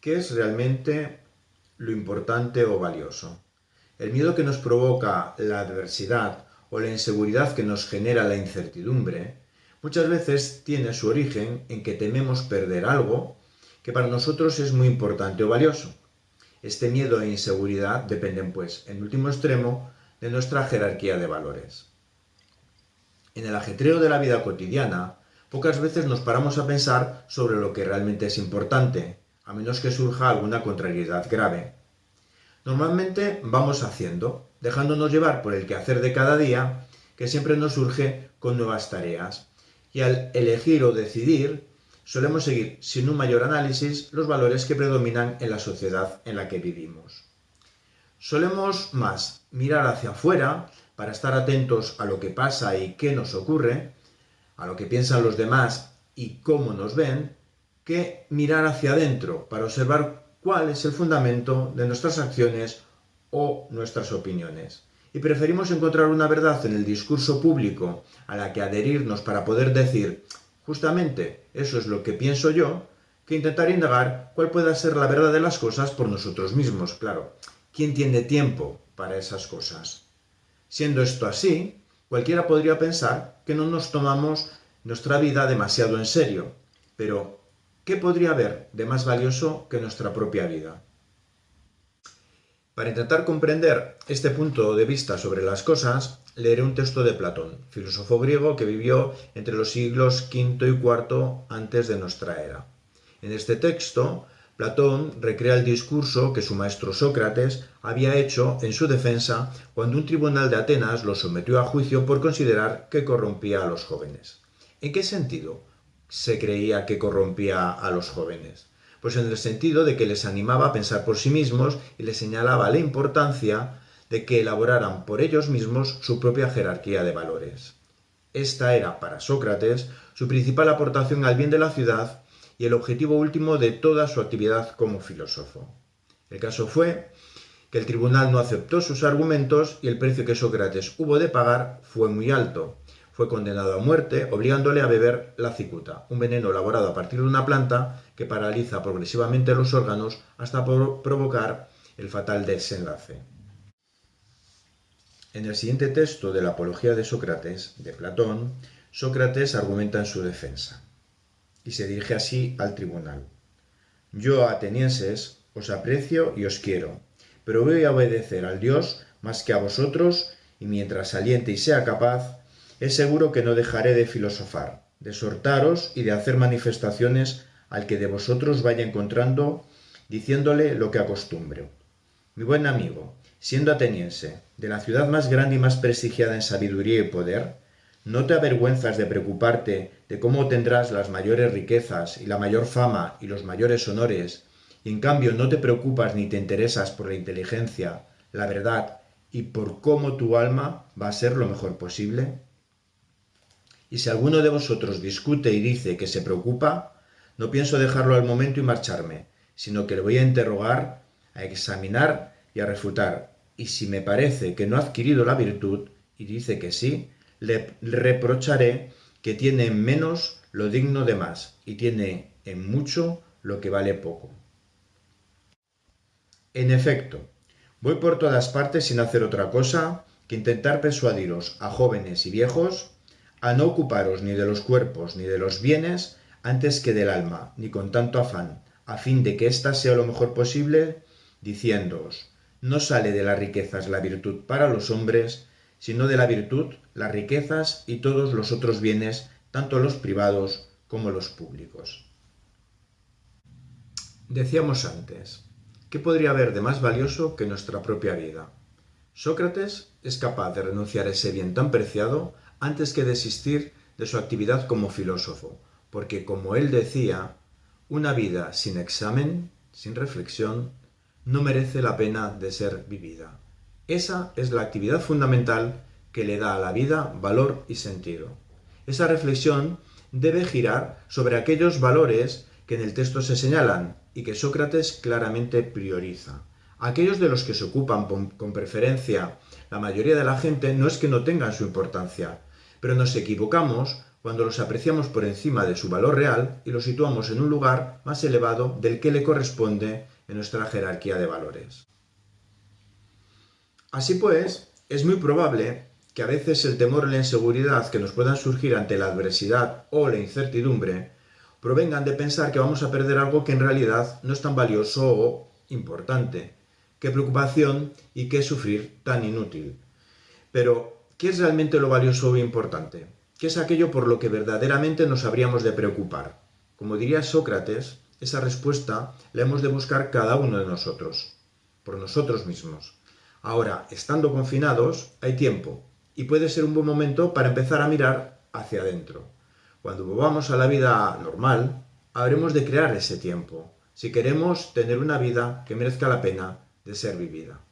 ¿Qué es realmente lo importante o valioso? El miedo que nos provoca la adversidad o la inseguridad que nos genera la incertidumbre muchas veces tiene su origen en que tememos perder algo que para nosotros es muy importante o valioso. Este miedo e inseguridad dependen, pues, en último extremo, de nuestra jerarquía de valores. En el ajetreo de la vida cotidiana, pocas veces nos paramos a pensar sobre lo que realmente es importante, a menos que surja alguna contrariedad grave. Normalmente vamos haciendo, dejándonos llevar por el quehacer de cada día, que siempre nos surge con nuevas tareas, y al elegir o decidir, solemos seguir sin un mayor análisis los valores que predominan en la sociedad en la que vivimos. Solemos más mirar hacia afuera para estar atentos a lo que pasa y qué nos ocurre, a lo que piensan los demás y cómo nos ven, que mirar hacia adentro para observar cuál es el fundamento de nuestras acciones o nuestras opiniones. Y preferimos encontrar una verdad en el discurso público a la que adherirnos para poder decir Justamente eso es lo que pienso yo, que intentar indagar cuál pueda ser la verdad de las cosas por nosotros mismos, claro. ¿Quién tiene tiempo para esas cosas? Siendo esto así, cualquiera podría pensar que no nos tomamos nuestra vida demasiado en serio. Pero, ¿qué podría haber de más valioso que nuestra propia vida? Para intentar comprender este punto de vista sobre las cosas, leeré un texto de Platón, filósofo griego que vivió entre los siglos V y IV antes de nuestra era. En este texto, Platón recrea el discurso que su maestro Sócrates había hecho en su defensa cuando un tribunal de Atenas lo sometió a juicio por considerar que corrompía a los jóvenes. ¿En qué sentido se creía que corrompía a los jóvenes? Pues en el sentido de que les animaba a pensar por sí mismos y les señalaba la importancia de que elaboraran por ellos mismos su propia jerarquía de valores. Esta era, para Sócrates, su principal aportación al bien de la ciudad y el objetivo último de toda su actividad como filósofo. El caso fue que el tribunal no aceptó sus argumentos y el precio que Sócrates hubo de pagar fue muy alto. Fue condenado a muerte, obligándole a beber la cicuta, un veneno elaborado a partir de una planta que paraliza progresivamente los órganos hasta provocar el fatal desenlace. En el siguiente texto de la Apología de Sócrates, de Platón, Sócrates argumenta en su defensa y se dirige así al tribunal. Yo, atenienses, os aprecio y os quiero, pero voy a obedecer al Dios más que a vosotros y mientras saliente y sea capaz, es seguro que no dejaré de filosofar, de exhortaros y de hacer manifestaciones al que de vosotros vaya encontrando, diciéndole lo que acostumbre. Mi buen amigo, siendo ateniense, de la ciudad más grande y más prestigiada en sabiduría y poder, ¿no te avergüenzas de preocuparte de cómo tendrás las mayores riquezas y la mayor fama y los mayores honores, y en cambio no te preocupas ni te interesas por la inteligencia, la verdad y por cómo tu alma va a ser lo mejor posible? Y si alguno de vosotros discute y dice que se preocupa, no pienso dejarlo al momento y marcharme, sino que le voy a interrogar, a examinar y a refutar, y si me parece que no ha adquirido la virtud, y dice que sí, le reprocharé que tiene en menos lo digno de más, y tiene en mucho lo que vale poco. En efecto, voy por todas partes sin hacer otra cosa que intentar persuadiros a jóvenes y viejos a no ocuparos ni de los cuerpos ni de los bienes antes que del alma, ni con tanto afán, a fin de que ésta sea lo mejor posible, diciéndoos, no sale de las riquezas la virtud para los hombres, sino de la virtud las riquezas y todos los otros bienes, tanto los privados como los públicos. Decíamos antes, ¿qué podría haber de más valioso que nuestra propia vida? Sócrates es capaz de renunciar a ese bien tan preciado antes que desistir de su actividad como filósofo, porque como él decía, una vida sin examen, sin reflexión, no merece la pena de ser vivida. Esa es la actividad fundamental que le da a la vida valor y sentido. Esa reflexión debe girar sobre aquellos valores que en el texto se señalan y que Sócrates claramente prioriza. Aquellos de los que se ocupan con preferencia la mayoría de la gente no es que no tengan su importancia, pero nos equivocamos cuando los apreciamos por encima de su valor real y los situamos en un lugar más elevado del que le corresponde en nuestra jerarquía de valores. Así pues, es muy probable que a veces el temor y la inseguridad que nos puedan surgir ante la adversidad o la incertidumbre provengan de pensar que vamos a perder algo que en realidad no es tan valioso o importante. Qué preocupación y qué sufrir tan inútil. Pero, ¿qué es realmente lo valioso o importante? ¿Qué es aquello por lo que verdaderamente nos habríamos de preocupar? Como diría Sócrates, esa respuesta la hemos de buscar cada uno de nosotros, por nosotros mismos. Ahora, estando confinados, hay tiempo, y puede ser un buen momento para empezar a mirar hacia adentro. Cuando volvamos a la vida normal, habremos de crear ese tiempo, si queremos tener una vida que merezca la pena de ser vivida.